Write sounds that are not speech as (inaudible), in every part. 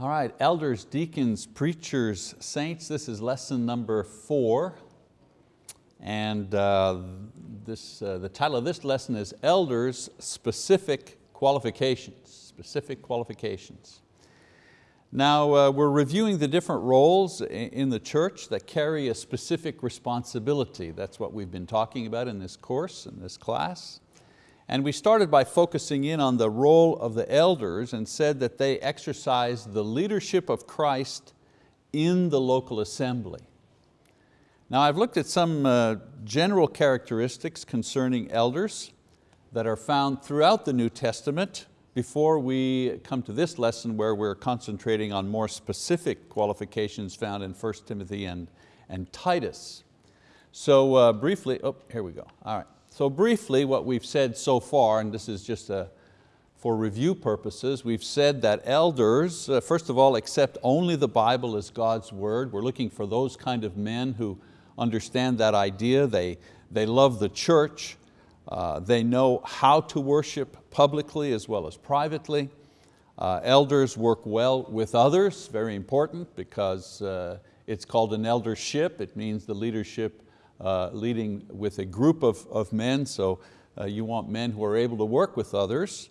All right, elders, deacons, preachers, saints, this is lesson number four. And uh, this, uh, the title of this lesson is Elders Specific Qualifications. Specific qualifications. Now uh, we're reviewing the different roles in the church that carry a specific responsibility. That's what we've been talking about in this course, in this class. And we started by focusing in on the role of the elders and said that they exercise the leadership of Christ in the local assembly. Now I've looked at some uh, general characteristics concerning elders that are found throughout the New Testament before we come to this lesson where we're concentrating on more specific qualifications found in 1 Timothy and, and Titus. So uh, briefly, oh, here we go, all right. So briefly, what we've said so far, and this is just a, for review purposes, we've said that elders, uh, first of all, accept only the Bible as God's word. We're looking for those kind of men who understand that idea. They, they love the church. Uh, they know how to worship publicly as well as privately. Uh, elders work well with others, very important because uh, it's called an eldership. It means the leadership uh, leading with a group of, of men, so uh, you want men who are able to work with others.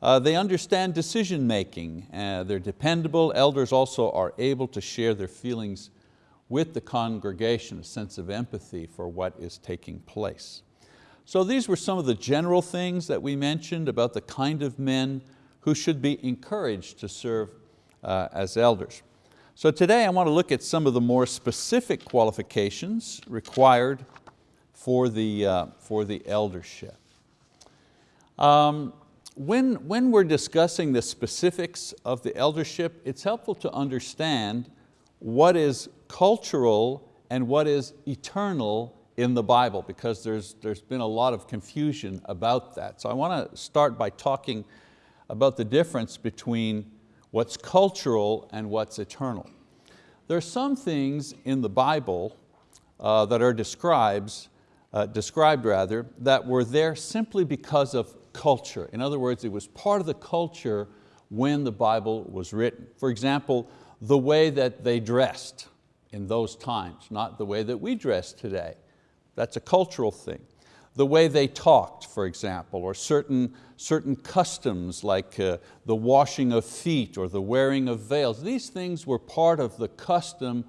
Uh, they understand decision making, uh, they're dependable. Elders also are able to share their feelings with the congregation, a sense of empathy for what is taking place. So these were some of the general things that we mentioned about the kind of men who should be encouraged to serve uh, as elders. So today I want to look at some of the more specific qualifications required for the, uh, for the eldership. Um, when, when we're discussing the specifics of the eldership, it's helpful to understand what is cultural and what is eternal in the Bible because there's, there's been a lot of confusion about that. So I want to start by talking about the difference between what's cultural and what's eternal. There are some things in the Bible uh, that are describes, uh, described rather, that were there simply because of culture. In other words, it was part of the culture when the Bible was written. For example, the way that they dressed in those times, not the way that we dress today. That's a cultural thing the way they talked, for example, or certain, certain customs like uh, the washing of feet or the wearing of veils. These things were part of the custom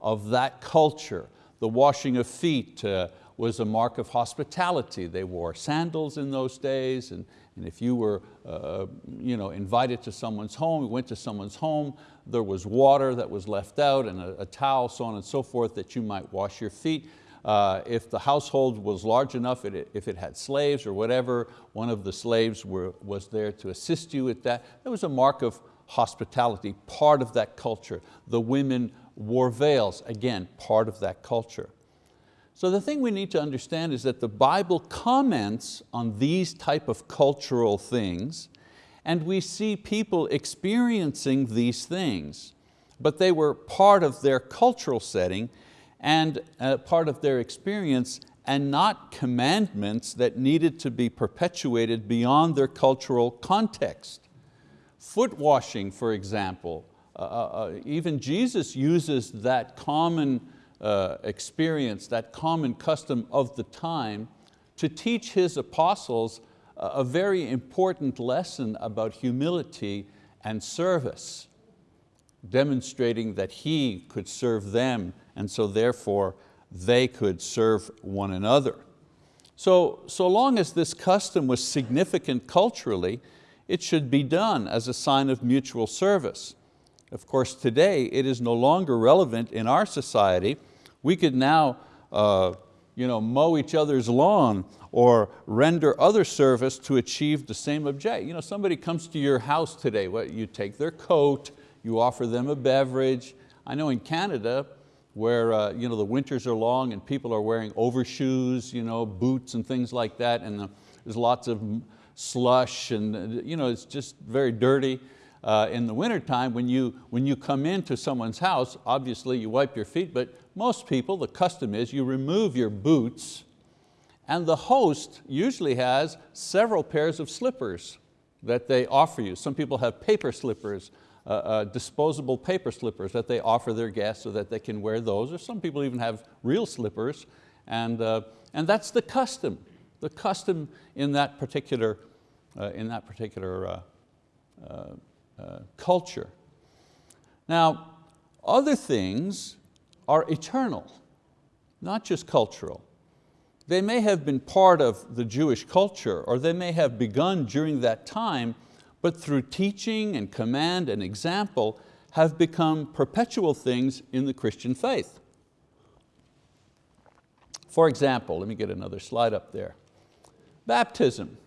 of that culture. The washing of feet uh, was a mark of hospitality. They wore sandals in those days, and, and if you were uh, you know, invited to someone's home, went to someone's home, there was water that was left out and a, a towel, so on and so forth, that you might wash your feet. Uh, if the household was large enough, it, if it had slaves or whatever, one of the slaves were, was there to assist you with that. That was a mark of hospitality, part of that culture. The women wore veils, again, part of that culture. So the thing we need to understand is that the Bible comments on these type of cultural things and we see people experiencing these things, but they were part of their cultural setting and uh, part of their experience and not commandments that needed to be perpetuated beyond their cultural context. Foot washing, for example, uh, uh, uh even Jesus uses that common uh, experience, that common custom of the time to teach His apostles a very important lesson about humility and service, demonstrating that He could serve them and so therefore they could serve one another. So, so long as this custom was significant culturally, it should be done as a sign of mutual service. Of course, today it is no longer relevant in our society. We could now uh, you know, mow each other's lawn or render other service to achieve the same object. You know, somebody comes to your house today, what, you take their coat, you offer them a beverage. I know in Canada, where uh, you know, the winters are long and people are wearing overshoes, you know, boots and things like that, and the, there's lots of slush and you know, it's just very dirty. Uh, in the wintertime, when you, when you come into someone's house, obviously you wipe your feet, but most people, the custom is you remove your boots and the host usually has several pairs of slippers that they offer you. Some people have paper slippers, uh, uh, disposable paper slippers that they offer their guests so that they can wear those, or some people even have real slippers, and, uh, and that's the custom, the custom in that particular, uh, in that particular uh, uh, culture. Now, other things are eternal, not just cultural. They may have been part of the Jewish culture or they may have begun during that time, but through teaching and command and example have become perpetual things in the Christian faith. For example, let me get another slide up there. Baptism.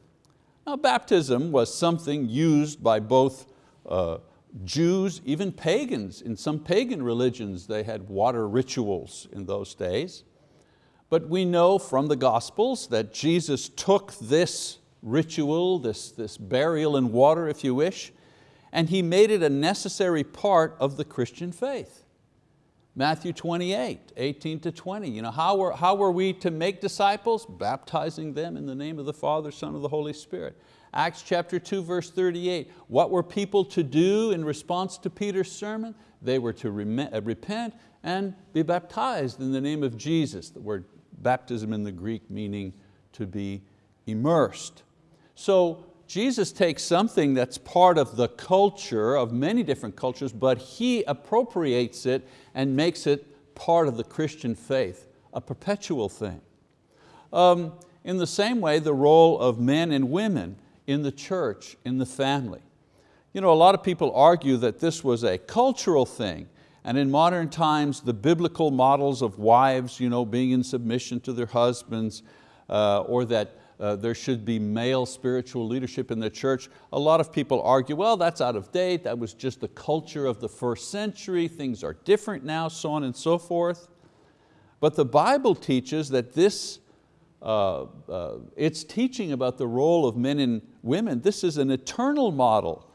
Now baptism was something used by both uh, Jews, even pagans. In some pagan religions they had water rituals in those days. But we know from the Gospels that Jesus took this ritual, this, this burial in water if you wish, and He made it a necessary part of the Christian faith. Matthew 28, 18 to 20. You know, how, were, how were we to make disciples? Baptizing them in the name of the Father, Son, of the Holy Spirit. Acts chapter 2, verse 38. What were people to do in response to Peter's sermon? They were to uh, repent and be baptized in the name of Jesus. The word baptism in the Greek meaning to be immersed. So Jesus takes something that's part of the culture of many different cultures, but He appropriates it and makes it part of the Christian faith, a perpetual thing. Um, in the same way, the role of men and women in the church, in the family. You know, a lot of people argue that this was a cultural thing, and in modern times, the biblical models of wives you know, being in submission to their husbands, uh, or that uh, there should be male spiritual leadership in the church. A lot of people argue, well, that's out of date, that was just the culture of the first century, things are different now, so on and so forth. But the Bible teaches that this uh, uh, it's teaching about the role of men and women. This is an eternal model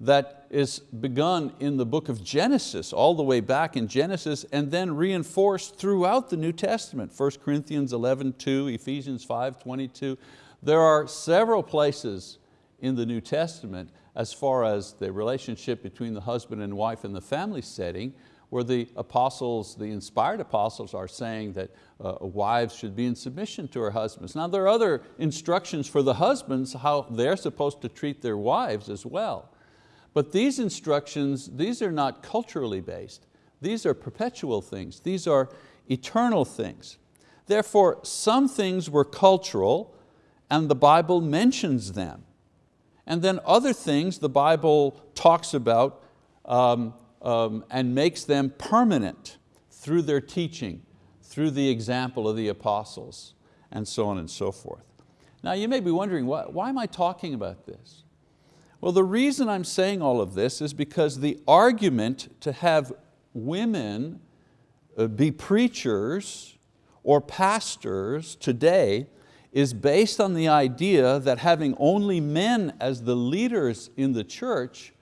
that is begun in the book of Genesis, all the way back in Genesis, and then reinforced throughout the New Testament, 1 Corinthians 11, 2, Ephesians 5, 22. There are several places in the New Testament as far as the relationship between the husband and wife in the family setting where the apostles, the inspired apostles are saying that uh, wives should be in submission to her husbands. Now there are other instructions for the husbands how they're supposed to treat their wives as well. But these instructions, these are not culturally based. These are perpetual things. These are eternal things. Therefore, some things were cultural and the Bible mentions them. And then other things the Bible talks about um, um, and makes them permanent through their teaching, through the example of the apostles, and so on and so forth. Now you may be wondering, why, why am I talking about this? Well, the reason I'm saying all of this is because the argument to have women uh, be preachers or pastors today is based on the idea that having only men as the leaders in the church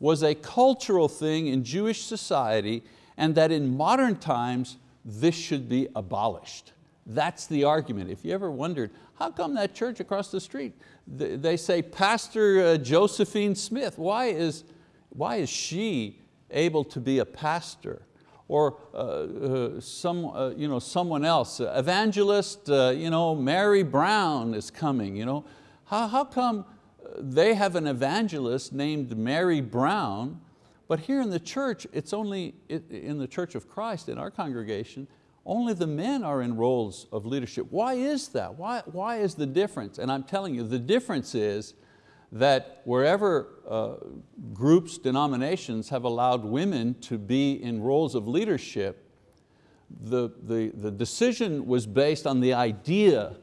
was a cultural thing in Jewish society and that in modern times this should be abolished. That's the argument. If you ever wondered, how come that church across the street, they say Pastor uh, Josephine Smith, why is, why is she able to be a pastor? Or uh, uh, some, uh, you know, someone else, evangelist uh, you know, Mary Brown is coming. You know? How, how come they have an evangelist named Mary Brown, but here in the church, it's only in the Church of Christ, in our congregation, only the men are in roles of leadership. Why is that? Why, why is the difference? And I'm telling you, the difference is that wherever uh, groups, denominations have allowed women to be in roles of leadership, the, the, the decision was based on the idea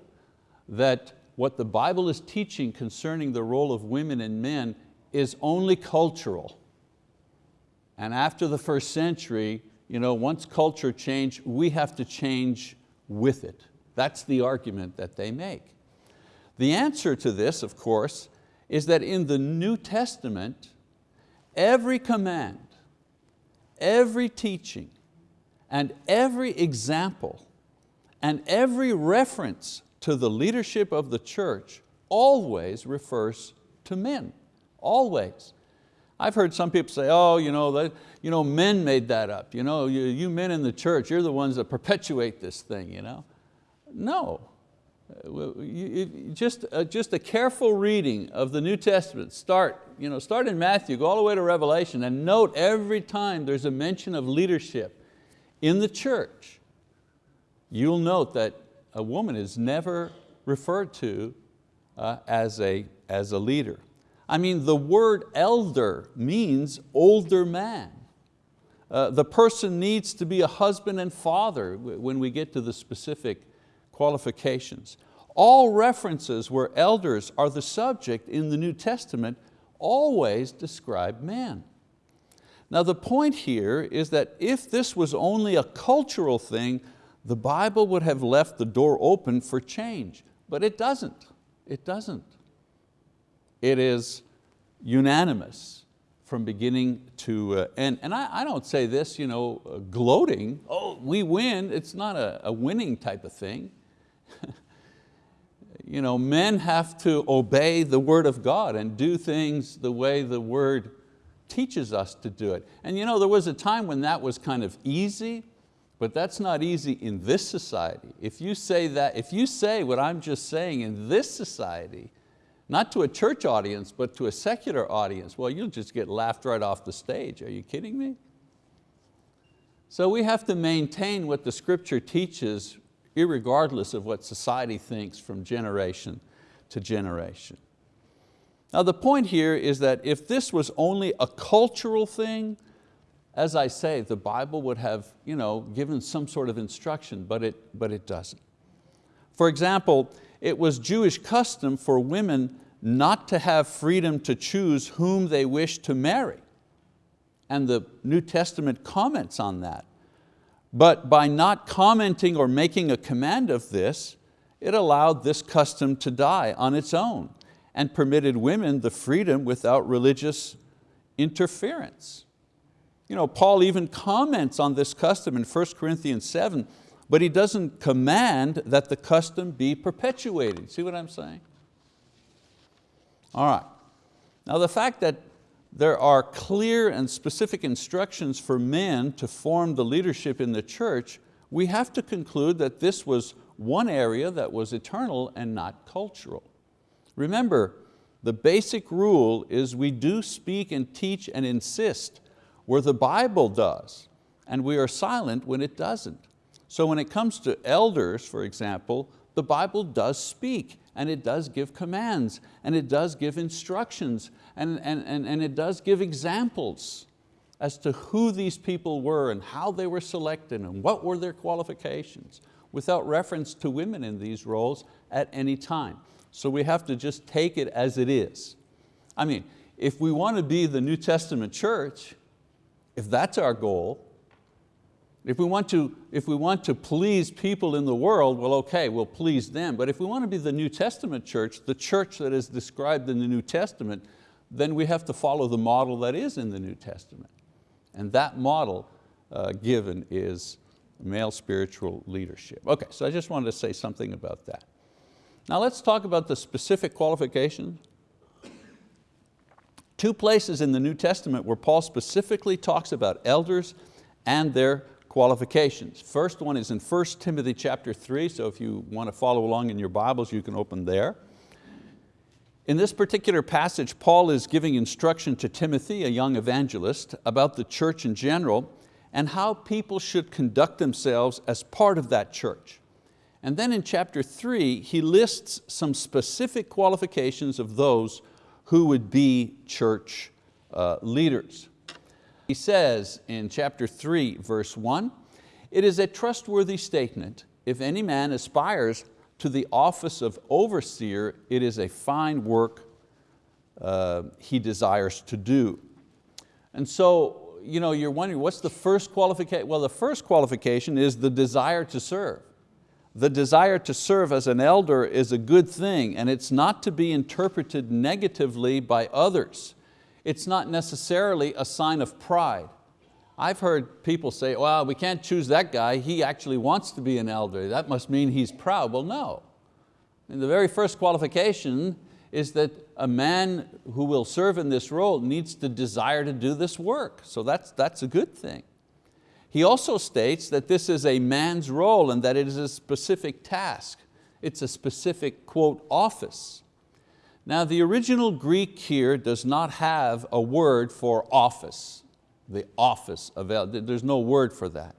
that what the Bible is teaching concerning the role of women and men is only cultural. And after the first century, you know, once culture changed, we have to change with it. That's the argument that they make. The answer to this, of course, is that in the New Testament, every command, every teaching, and every example, and every reference to the leadership of the church always refers to men, always. I've heard some people say, oh, you know, that, you know men made that up. You, know, you, you men in the church, you're the ones that perpetuate this thing. You know? No. Just, uh, just a careful reading of the New Testament, start, you know, start in Matthew, go all the way to Revelation, and note every time there's a mention of leadership in the church, you'll note that a woman is never referred to uh, as, a, as a leader. I mean, the word elder means older man. Uh, the person needs to be a husband and father when we get to the specific qualifications. All references where elders are the subject in the New Testament always describe man. Now the point here is that if this was only a cultural thing, the Bible would have left the door open for change, but it doesn't, it doesn't. It is unanimous from beginning to uh, end. And I, I, don't say this you know, uh, gloating, oh, we win. It's not a, a winning type of thing. (laughs) you know, men have to obey the word of God and do things the way the word teaches us to do it. And you know, there was a time when that was kind of easy, but that's not easy in this society. If you say that, if you say what I'm just saying in this society, not to a church audience, but to a secular audience, well, you'll just get laughed right off the stage. Are you kidding me? So we have to maintain what the scripture teaches irregardless of what society thinks from generation to generation. Now the point here is that if this was only a cultural thing, as I say, the Bible would have you know, given some sort of instruction, but it, but it doesn't. For example, it was Jewish custom for women not to have freedom to choose whom they wish to marry. And the New Testament comments on that. But by not commenting or making a command of this, it allowed this custom to die on its own and permitted women the freedom without religious interference. You know, Paul even comments on this custom in 1 Corinthians 7 but he doesn't command that the custom be perpetuated. See what I'm saying? All right. Now the fact that there are clear and specific instructions for men to form the leadership in the church, we have to conclude that this was one area that was eternal and not cultural. Remember, the basic rule is we do speak and teach and insist where the Bible does, and we are silent when it doesn't. So when it comes to elders, for example, the Bible does speak and it does give commands and it does give instructions and, and, and, and it does give examples as to who these people were and how they were selected and what were their qualifications without reference to women in these roles at any time. So we have to just take it as it is. I mean, if we want to be the New Testament church, if that's our goal, if we, want to, if we want to please people in the world, well okay, we'll please them. But if we want to be the New Testament church, the church that is described in the New Testament, then we have to follow the model that is in the New Testament. And that model uh, given is male spiritual leadership. Okay, so I just wanted to say something about that. Now let's talk about the specific qualifications. Two places in the New Testament where Paul specifically talks about elders and their qualifications. First one is in 1 Timothy chapter 3, so if you want to follow along in your Bibles, you can open there. In this particular passage, Paul is giving instruction to Timothy, a young evangelist, about the church in general and how people should conduct themselves as part of that church. And then in chapter three, he lists some specific qualifications of those who would be church uh, leaders. He says in chapter three, verse one, it is a trustworthy statement. If any man aspires to the office of overseer, it is a fine work uh, he desires to do. And so you know, you're wondering, what's the first qualification? Well, the first qualification is the desire to serve. The desire to serve as an elder is a good thing and it's not to be interpreted negatively by others it's not necessarily a sign of pride. I've heard people say, well, we can't choose that guy, he actually wants to be an elder, that must mean he's proud. Well, no. And the very first qualification is that a man who will serve in this role needs to desire to do this work. So that's, that's a good thing. He also states that this is a man's role and that it is a specific task. It's a specific, quote, office. Now the original Greek here does not have a word for office, the office of there's no word for that.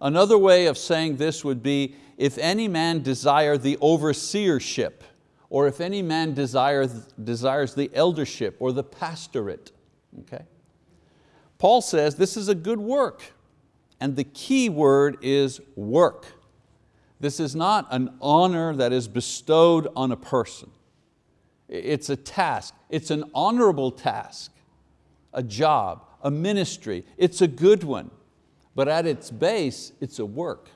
Another way of saying this would be, if any man desire the overseership, or if any man desires, desires the eldership or the pastorate. Okay? Paul says this is a good work, and the key word is work. This is not an honor that is bestowed on a person. It's a task, it's an honorable task, a job, a ministry, it's a good one. But at its base, it's a work,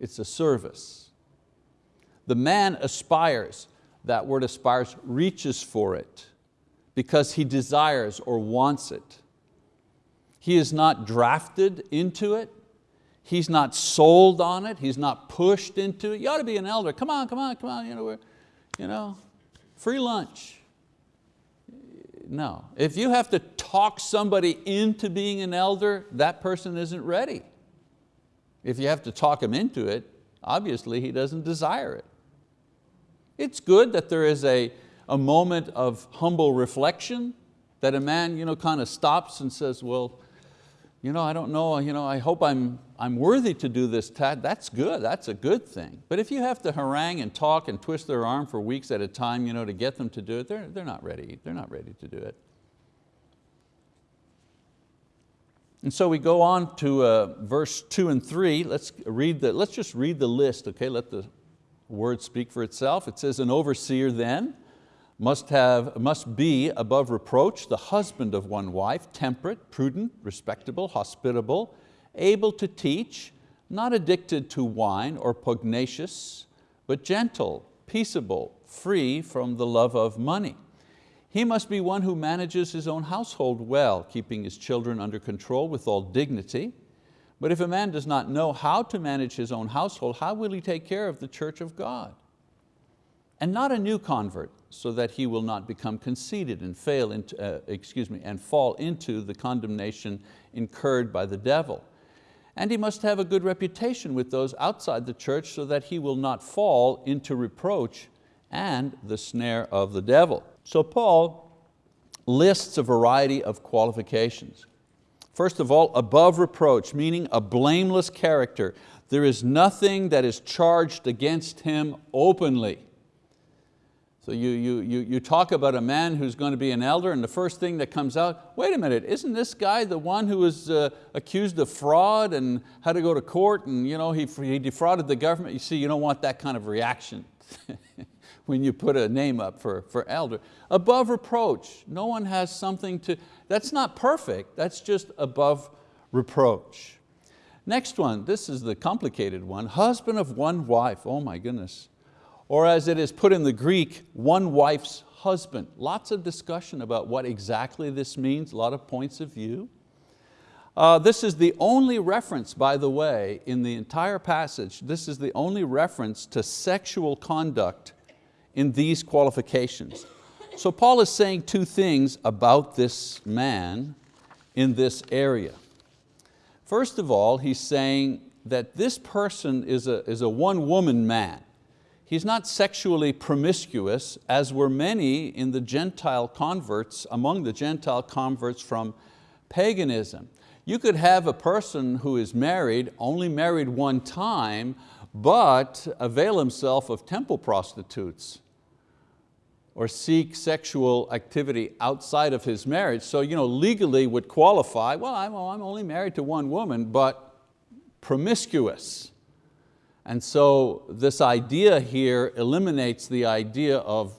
it's a service. The man aspires, that word aspires, reaches for it because he desires or wants it. He is not drafted into it. He's not sold on it. He's not pushed into it. You ought to be an elder. Come on, come on, come on. You know, you know, free lunch. No, if you have to talk somebody into being an elder, that person isn't ready. If you have to talk him into it, obviously he doesn't desire it. It's good that there is a, a moment of humble reflection, that a man you know, kind of stops and says, well, you know, I don't know, you know, I hope I'm, I'm worthy to do this task. That's good, that's a good thing. But if you have to harangue and talk and twist their arm for weeks at a time you know, to get them to do it, they're, they're not ready, they're not ready to do it. And so we go on to uh, verse two and three. Let's, read the, let's just read the list, okay? Let the word speak for itself. It says, an overseer then, must, have, must be above reproach, the husband of one wife, temperate, prudent, respectable, hospitable, able to teach, not addicted to wine or pugnacious, but gentle, peaceable, free from the love of money. He must be one who manages his own household well, keeping his children under control with all dignity. But if a man does not know how to manage his own household, how will he take care of the church of God? And not a new convert, so that he will not become conceited and fail into, uh, excuse me, and fall into the condemnation incurred by the devil. And he must have a good reputation with those outside the church so that he will not fall into reproach and the snare of the devil. So Paul lists a variety of qualifications. First of all, above reproach, meaning a blameless character. There is nothing that is charged against him openly. So you, you, you, you talk about a man who's going to be an elder and the first thing that comes out, wait a minute, isn't this guy the one who was uh, accused of fraud and had to go to court and you know, he, he defrauded the government? You see, you don't want that kind of reaction (laughs) when you put a name up for, for elder. Above reproach, no one has something to, that's not perfect, that's just above reproach. Next one, this is the complicated one, husband of one wife, oh my goodness or as it is put in the Greek, one wife's husband. Lots of discussion about what exactly this means, a lot of points of view. Uh, this is the only reference, by the way, in the entire passage, this is the only reference to sexual conduct in these qualifications. So Paul is saying two things about this man in this area. First of all, he's saying that this person is a, is a one-woman man. He's not sexually promiscuous as were many in the Gentile converts, among the Gentile converts from paganism. You could have a person who is married, only married one time, but avail himself of temple prostitutes or seek sexual activity outside of his marriage. So you know, legally would qualify, well, I'm, I'm only married to one woman, but promiscuous. And so this idea here eliminates the idea of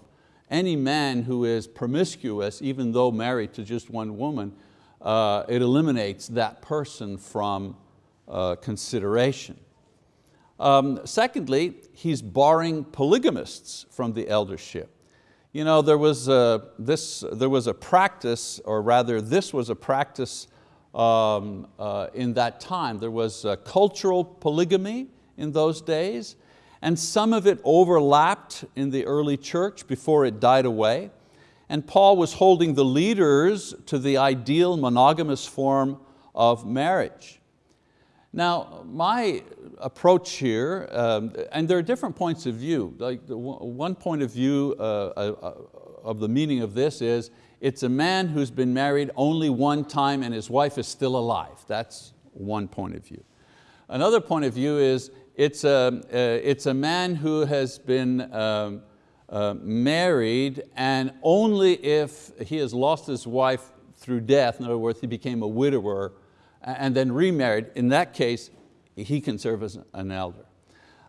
any man who is promiscuous, even though married to just one woman, uh, it eliminates that person from uh, consideration. Um, secondly, he's barring polygamists from the eldership. You know, there was a, this, there was a practice, or rather this was a practice um, uh, in that time. There was cultural polygamy, in those days. And some of it overlapped in the early church before it died away. And Paul was holding the leaders to the ideal monogamous form of marriage. Now, my approach here, um, and there are different points of view. Like one point of view uh, uh, of the meaning of this is, it's a man who's been married only one time and his wife is still alive. That's one point of view. Another point of view is, it's a, it's a man who has been um, uh, married and only if he has lost his wife through death, in other words, he became a widower and then remarried, in that case, he can serve as an elder.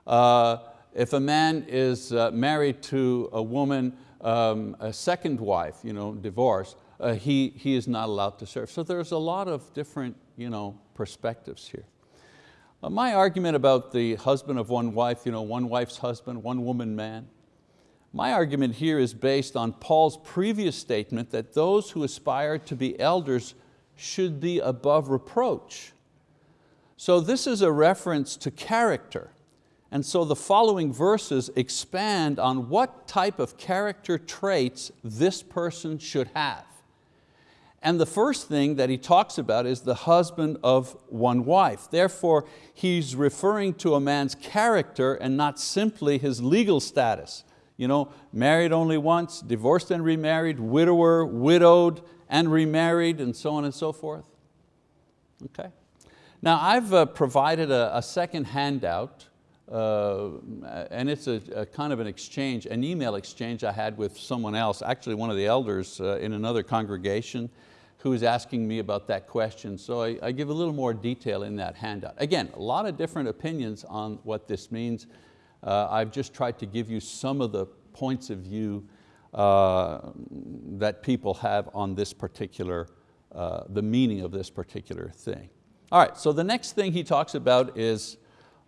Uh, if a man is uh, married to a woman, um, a second wife, you know, divorce, uh, he, he is not allowed to serve. So there's a lot of different you know, perspectives here. Uh, my argument about the husband of one wife, you know, one wife's husband, one woman man, my argument here is based on Paul's previous statement that those who aspire to be elders should be above reproach. So this is a reference to character. And so the following verses expand on what type of character traits this person should have. And the first thing that he talks about is the husband of one wife. Therefore, he's referring to a man's character and not simply his legal status. You know, married only once, divorced and remarried, widower, widowed, and remarried, and so on and so forth. Okay. Now I've uh, provided a, a, second handout, uh, and it's a, a, kind of an exchange, an email exchange I had with someone else, actually one of the elders uh, in another congregation, who was asking me about that question. So I, I, give a little more detail in that handout. Again, a lot of different opinions on what this means. Uh, I've just tried to give you some of the points of view uh, that people have on this particular, uh, the meaning of this particular thing. All right, so the next thing he talks about is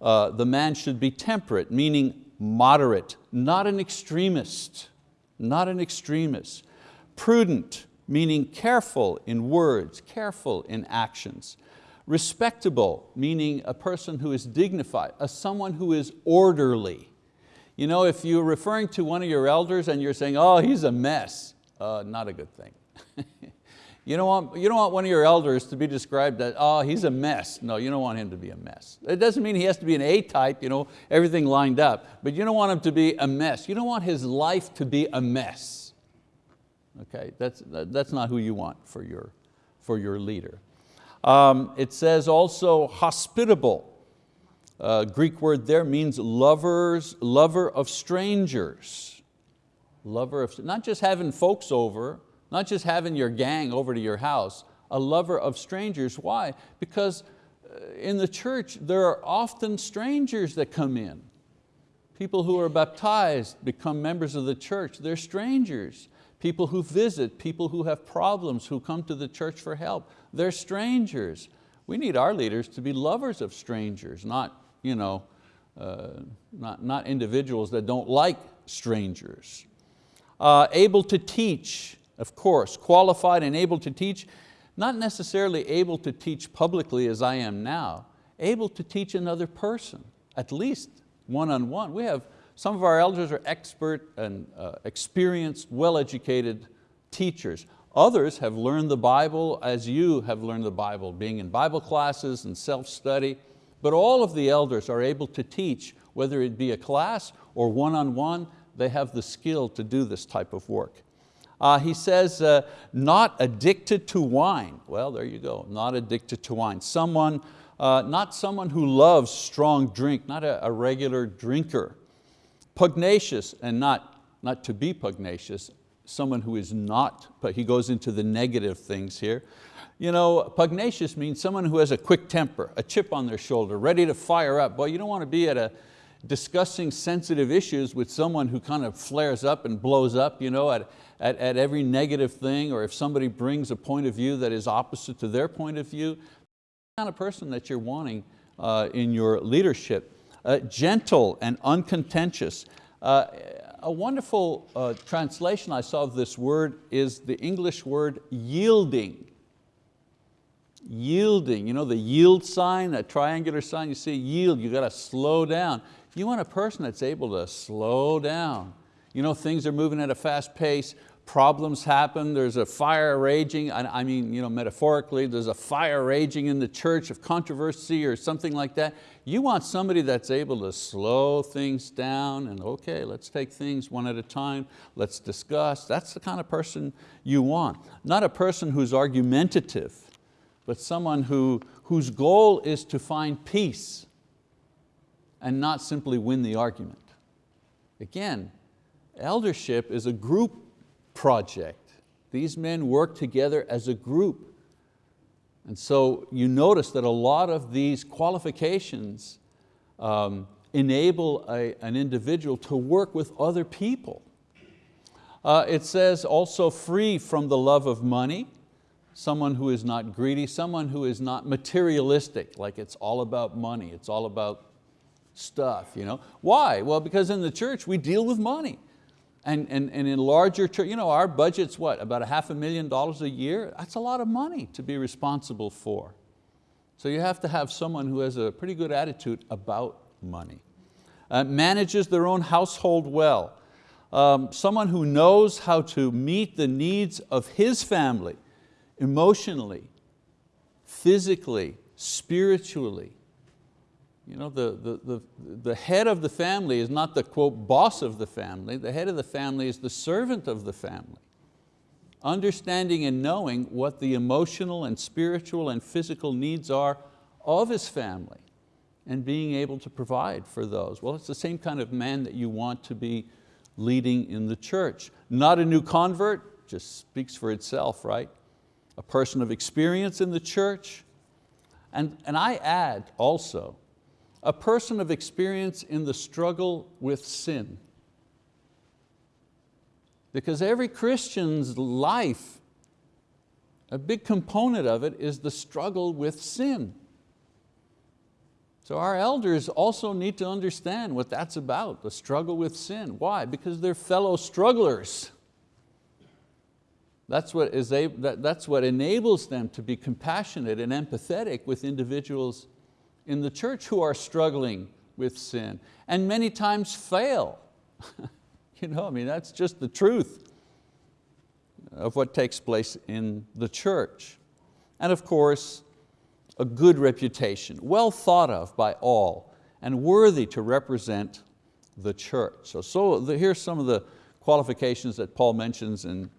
uh, the man should be temperate, meaning moderate, not an extremist, not an extremist. Prudent, meaning careful in words, careful in actions. Respectable, meaning a person who is dignified, a someone who is orderly. You know, if you're referring to one of your elders and you're saying, oh, he's a mess, uh, not a good thing. (laughs) you, don't want, you don't want one of your elders to be described as, oh, he's a mess. No, you don't want him to be a mess. It doesn't mean he has to be an A-type, you know, everything lined up, but you don't want him to be a mess. You don't want his life to be a mess. Okay, that's, that's not who you want for your, for your leader. Um, it says also hospitable uh, Greek word there means lovers, lover of strangers. Lover of, not just having folks over, not just having your gang over to your house, a lover of strangers. Why? Because uh, in the church there are often strangers that come in. People who are baptized become members of the church, they're strangers. People who visit, people who have problems, who come to the church for help, they're strangers. We need our leaders to be lovers of strangers, not you know, uh, not, not individuals that don't like strangers. Uh, able to teach, of course, qualified and able to teach, not necessarily able to teach publicly as I am now, able to teach another person, at least one-on-one. -on -one. We have, some of our elders are expert and uh, experienced, well-educated teachers. Others have learned the Bible as you have learned the Bible, being in Bible classes and self-study. But all of the elders are able to teach, whether it be a class or one-on-one, -on -one, they have the skill to do this type of work. Uh, he says, uh, not addicted to wine. Well, there you go, not addicted to wine. Someone, uh, not someone who loves strong drink, not a, a regular drinker. Pugnacious, and not, not to be pugnacious, someone who is not, but he goes into the negative things here. You know, pugnacious means someone who has a quick temper, a chip on their shoulder, ready to fire up. Boy, you don't want to be at a discussing sensitive issues with someone who kind of flares up and blows up you know, at, at, at every negative thing, or if somebody brings a point of view that is opposite to their point of view, the kind of person that you're wanting uh, in your leadership. Uh, gentle and uncontentious. Uh, a wonderful uh, translation I saw of this word is the English word yielding yielding, you know the yield sign, that triangular sign, you see yield, you got to slow down. You want a person that's able to slow down. You know, things are moving at a fast pace, problems happen, there's a fire raging, I mean you know, metaphorically, there's a fire raging in the church of controversy or something like that. You want somebody that's able to slow things down and okay, let's take things one at a time, let's discuss. That's the kind of person you want. Not a person who's argumentative, but someone who, whose goal is to find peace and not simply win the argument. Again, eldership is a group project. These men work together as a group. And so you notice that a lot of these qualifications um, enable a, an individual to work with other people. Uh, it says also free from the love of money, someone who is not greedy, someone who is not materialistic, like it's all about money, it's all about stuff. You know? Why? Well, because in the church we deal with money. And, and, and in larger church, you know, our budget's what, about a half a million dollars a year? That's a lot of money to be responsible for. So you have to have someone who has a pretty good attitude about money. Uh, manages their own household well. Um, someone who knows how to meet the needs of his family, emotionally, physically, spiritually, you know, the, the, the, the head of the family is not the quote boss of the family, the head of the family is the servant of the family. Understanding and knowing what the emotional and spiritual and physical needs are of his family and being able to provide for those. Well, it's the same kind of man that you want to be leading in the church. Not a new convert, just speaks for itself, right? A person of experience in the church. And, and I add also, a person of experience in the struggle with sin. Because every Christian's life, a big component of it is the struggle with sin. So our elders also need to understand what that's about, the struggle with sin. Why? Because they're fellow strugglers. That's what, is that's what enables them to be compassionate and empathetic with individuals in the church who are struggling with sin and many times fail. (laughs) you know, I mean, that's just the truth of what takes place in the church. And of course, a good reputation, well thought of by all and worthy to represent the church. So, so the, here's some of the qualifications that Paul mentions in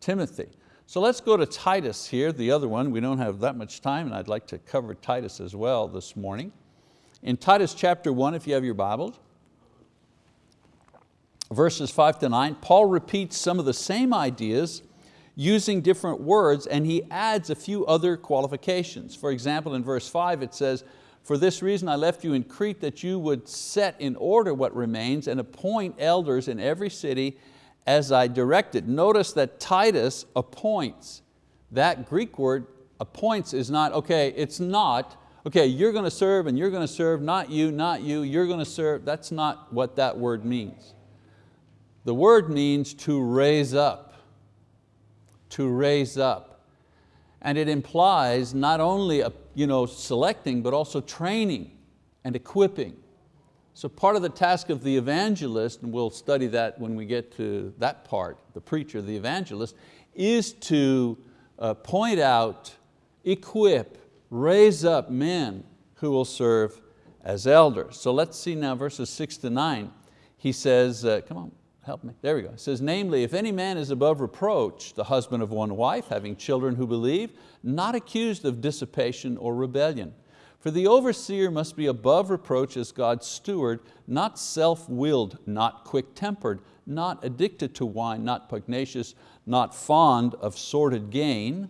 Timothy. So let's go to Titus here, the other one. We don't have that much time and I'd like to cover Titus as well this morning. In Titus chapter one, if you have your Bibles, verses five to nine, Paul repeats some of the same ideas using different words and he adds a few other qualifications. For example, in verse five it says, for this reason I left you in Crete that you would set in order what remains and appoint elders in every city as I directed. Notice that Titus appoints. That Greek word appoints is not, okay, it's not, okay, you're going to serve and you're going to serve, not you, not you, you're going to serve. That's not what that word means. The word means to raise up, to raise up. And it implies not only a, you know, selecting, but also training and equipping. So part of the task of the evangelist, and we'll study that when we get to that part, the preacher, the evangelist, is to uh, point out, equip, raise up men who will serve as elders. So let's see now verses six to nine. He says, uh, come on, help me, there we go. It says, namely, if any man is above reproach, the husband of one wife, having children who believe, not accused of dissipation or rebellion, for the overseer must be above reproach as God's steward, not self-willed, not quick-tempered, not addicted to wine, not pugnacious, not fond of sordid gain,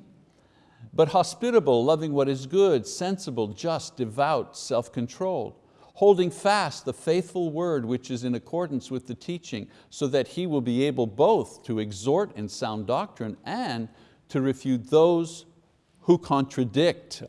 but hospitable, loving what is good, sensible, just, devout, self-controlled, holding fast the faithful word which is in accordance with the teaching, so that he will be able both to exhort in sound doctrine and to refute those who contradict.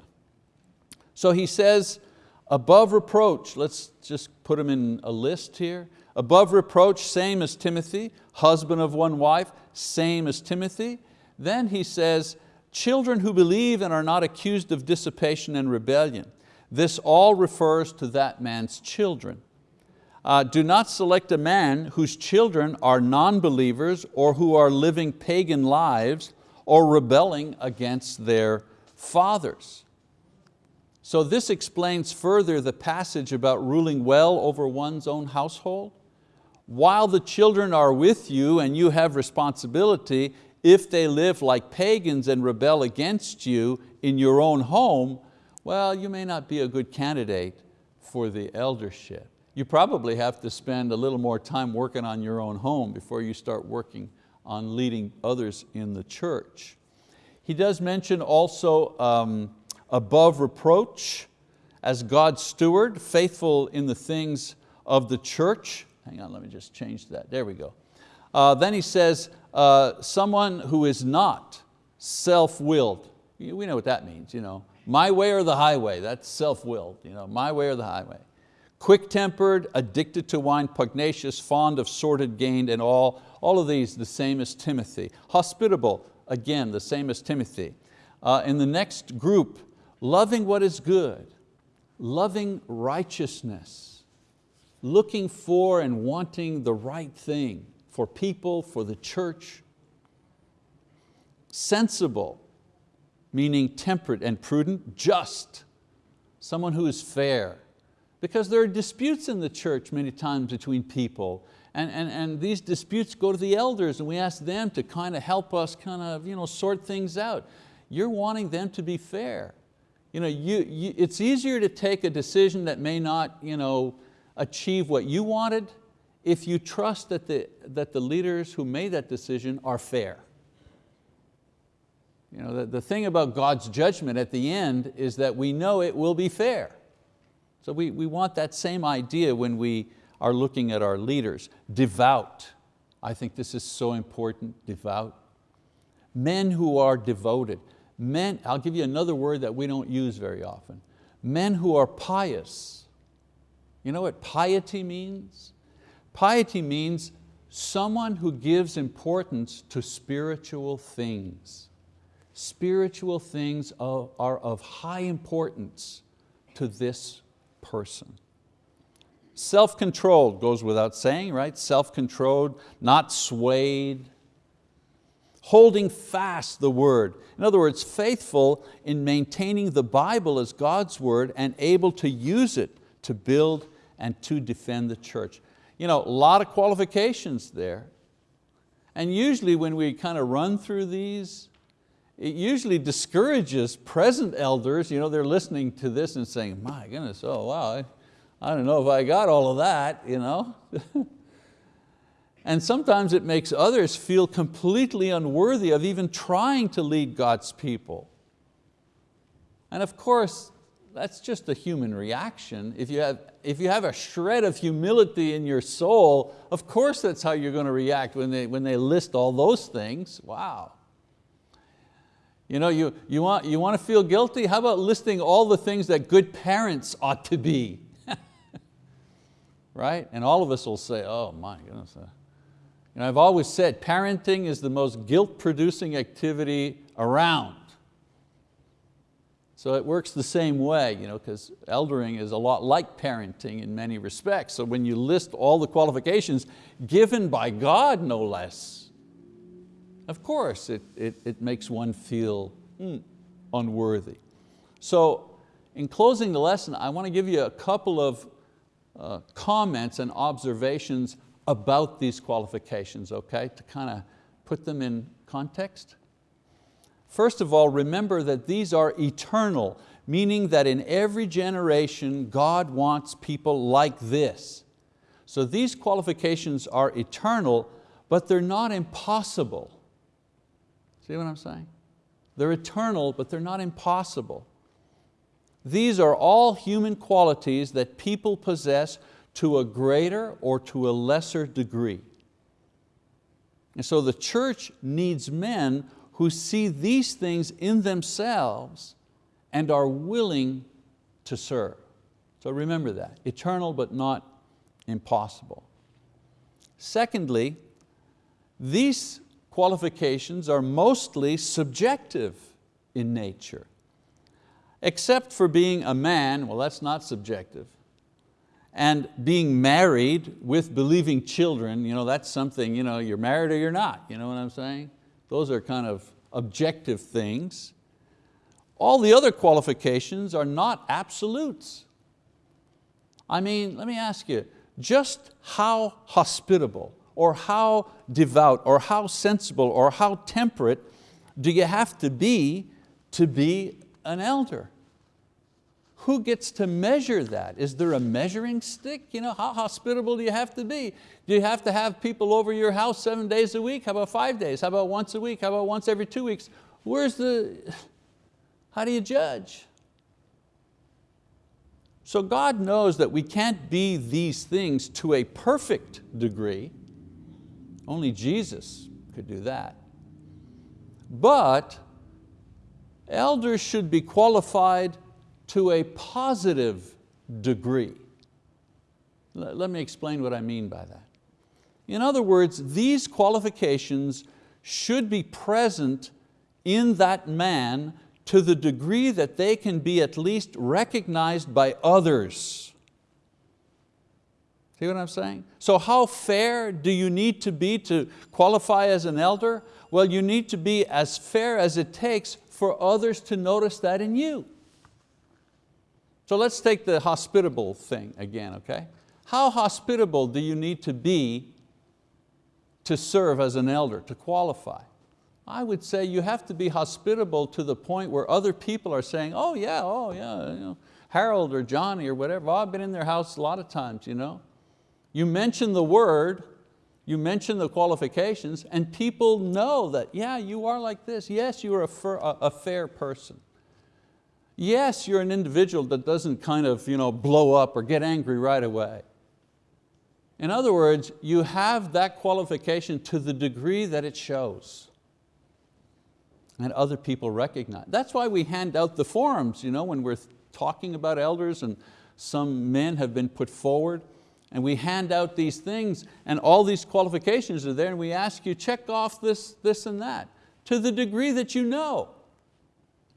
So he says, above reproach, let's just put him in a list here. Above reproach, same as Timothy, husband of one wife, same as Timothy. Then he says, children who believe and are not accused of dissipation and rebellion. This all refers to that man's children. uh, do not select a man whose children are non-believers or who are living pagan lives or rebelling against their fathers. So this explains further the passage about ruling well over one's own household. While the children are with you and you have responsibility, if they live like pagans and rebel against you in your own home, well, you may not be a good candidate for the eldership. You probably have to spend a little more time working on your own home before you start working on leading others in the church. He does mention also um, above reproach as God's steward, faithful in the things of the church. Hang on, let me just change that, there we go. Uh, then he says, uh, someone who is not self-willed. We know what that means, you know. My way or the highway, that's self-willed, you know, my way or the highway. Quick-tempered, addicted to wine, pugnacious, fond of sordid gain and all, all of these the same as Timothy. Hospitable, again, the same as Timothy. Uh, in the next group, loving what is good, loving righteousness, looking for and wanting the right thing for people, for the church. Sensible, meaning temperate and prudent, just, someone who is fair, because there are disputes in the church many times between people and, and, and these disputes go to the elders and we ask them to kind of help us kind of you know, sort things out. You're wanting them to be fair. You know, you, you, it's easier to take a decision that may not you know, achieve what you wanted if you trust that the, that the leaders who made that decision are fair. You know, the, the thing about God's judgment at the end is that we know it will be fair. So we, we want that same idea when we, are looking at our leaders. Devout, I think this is so important, devout. Men who are devoted. Men, I'll give you another word that we don't use very often. Men who are pious. You know what piety means? Piety means someone who gives importance to spiritual things. Spiritual things are of high importance to this person. Self-controlled goes without saying, right? Self-controlled, not swayed. Holding fast the word. In other words, faithful in maintaining the Bible as God's word and able to use it to build and to defend the church. You know, a lot of qualifications there. And usually when we kind of run through these, it usually discourages present elders, you know, they're listening to this and saying, my goodness, oh wow, I don't know if I got all of that, you know. (laughs) and sometimes it makes others feel completely unworthy of even trying to lead God's people. And of course, that's just a human reaction. If you, have, if you have a shred of humility in your soul, of course that's how you're going to react when they, when they list all those things. Wow. You, know, you, you, want, you want to feel guilty? How about listing all the things that good parents ought to be? (laughs) right? And all of us will say, oh my goodness. Uh, You know, I've always said parenting is the most guilt-producing activity around. So it works the same way, you know, because eldering is a lot like parenting in many respects. So when you list all the qualifications given by God, no less, of course it, it, it makes one feel mm, unworthy. So in closing the lesson, I want to give you a couple of uh, comments and observations about these qualifications, okay, to kind of put them in context. First of all, remember that these are eternal, meaning that in every generation, God wants people like this. So these qualifications are eternal, but they're not impossible. See what I'm saying? They're eternal, but they're not impossible. These are all human qualities that people possess to a greater or to a lesser degree. And so the church needs men who see these things in themselves and are willing to serve. So remember that, eternal but not impossible. Secondly, these qualifications are mostly subjective in nature except for being a man, well that's not subjective, and being married with believing children, you know, that's something, you know, you're married or you're not, you know what I'm saying? Those are kind of objective things. All the other qualifications are not absolutes. I mean, let me ask you, just how hospitable or how devout or how sensible or how temperate do you have to be to be an elder? Who gets to measure that? Is there a measuring stick? You know, how hospitable do you have to be? Do you have to have people over your house seven days a week? How about five days? How about once a week? How about once every two weeks? Where's the, how do you judge? So God knows that we can't be these things to a perfect degree. Only Jesus could do that. But elders should be qualified to a positive degree. Let me explain what I mean by that. In other words, these qualifications should be present in that man to the degree that they can be at least recognized by others. See what I'm saying? So how fair do you need to be to qualify as an elder? Well, you need to be as fair as it takes for others to notice that in you. So let's take the hospitable thing again, okay? How hospitable do you need to be to serve as an elder, to qualify? I would say you have to be hospitable to the point where other people are saying, oh yeah, oh yeah, you know, Harold or Johnny or whatever, oh, I've been in their house a lot of times. You, know? you mention the word, you mention the qualifications, and people know that, yeah, you are like this. Yes, you are a, a fair person. Yes, you're an individual that doesn't kind of you know, blow up or get angry right away. In other words, you have that qualification to the degree that it shows and other people recognize. That's why we hand out the forms you know, when we're talking about elders and some men have been put forward and we hand out these things and all these qualifications are there and we ask you check off this, this and that to the degree that you know.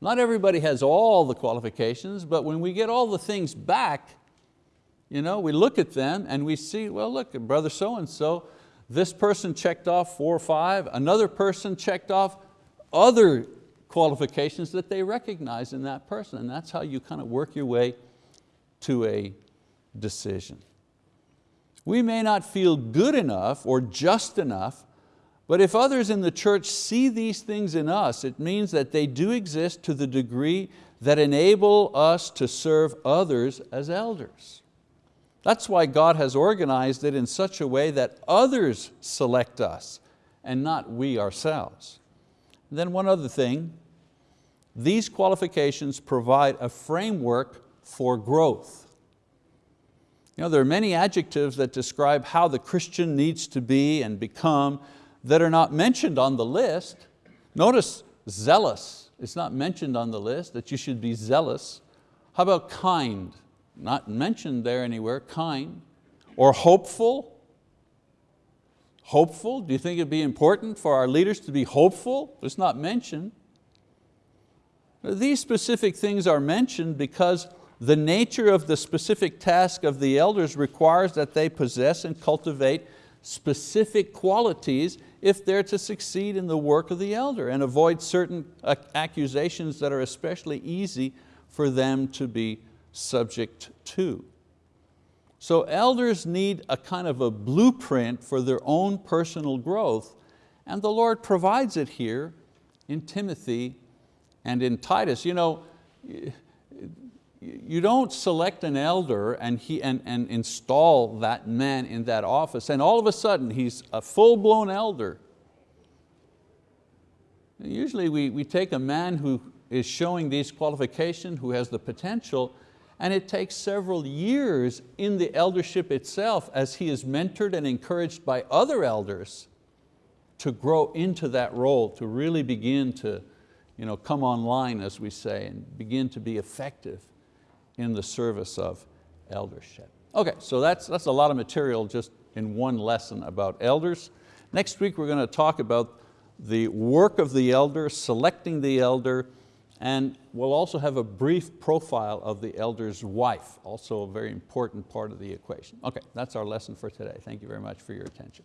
Not everybody has all the qualifications, but when we get all the things back, you know, we look at them and we see, well look, brother so-and-so, this person checked off four or five, another person checked off other qualifications that they recognize in that person. And that's how you kind of work your way to a decision. We may not feel good enough or just enough, but if others in the church see these things in us, it means that they do exist to the degree that enable us to serve others as elders. That's why God has organized it in such a way that others select us and not we ourselves. And then one other thing, these qualifications provide a framework for growth. You know, there are many adjectives that describe how the Christian needs to be and become that are not mentioned on the list. Notice zealous, it's not mentioned on the list that you should be zealous. How about kind? Not mentioned there anywhere, kind. Or hopeful, Hopeful, do you think it'd be important for our leaders to be hopeful? It's not mentioned. These specific things are mentioned because the nature of the specific task of the elders requires that they possess and cultivate specific qualities if they're to succeed in the work of the elder and avoid certain accusations that are especially easy for them to be subject to. So elders need a kind of a blueprint for their own personal growth and the Lord provides it here in Timothy and in Titus. You know, you don't select an elder and, he, and, and install that man in that office and all of a sudden he's a full-blown elder. Usually we, we take a man who is showing these qualifications, who has the potential, and it takes several years in the eldership itself as he is mentored and encouraged by other elders to grow into that role, to really begin to you know, come online, as we say, and begin to be effective in the service of eldership. Okay, so that's, that's a lot of material just in one lesson about elders. Next week we're going to talk about the work of the elder, selecting the elder, And we'll also have a brief profile of the elder's wife, also a very important part of the equation. Okay, that's our lesson for today. Thank you very much for your attention.